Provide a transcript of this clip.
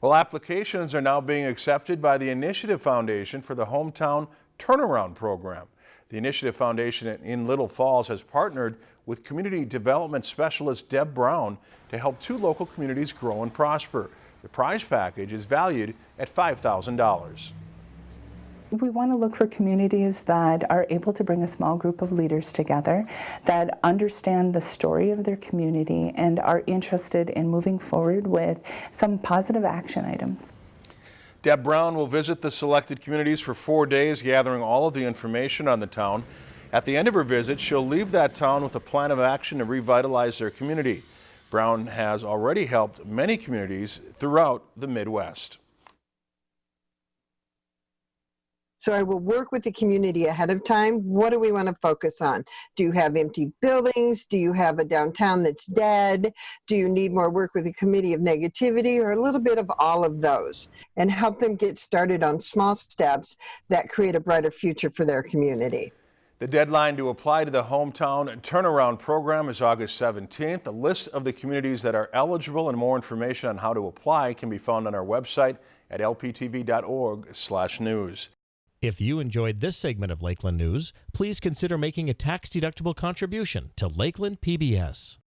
Well, applications are now being accepted by the Initiative Foundation for the Hometown Turnaround Program. The Initiative Foundation in Little Falls has partnered with community development specialist Deb Brown to help two local communities grow and prosper. The prize package is valued at $5,000 we want to look for communities that are able to bring a small group of leaders together, that understand the story of their community and are interested in moving forward with some positive action items. Deb Brown will visit the selected communities for four days, gathering all of the information on the town. At the end of her visit, she'll leave that town with a plan of action to revitalize their community. Brown has already helped many communities throughout the Midwest. So I will work with the community ahead of time. What do we want to focus on? Do you have empty buildings? Do you have a downtown that's dead? Do you need more work with the committee of negativity or a little bit of all of those and help them get started on small steps that create a brighter future for their community. The deadline to apply to the Hometown Turnaround Program is August 17th. A list of the communities that are eligible and more information on how to apply can be found on our website at lptv.org/news. If you enjoyed this segment of Lakeland News, please consider making a tax-deductible contribution to Lakeland PBS.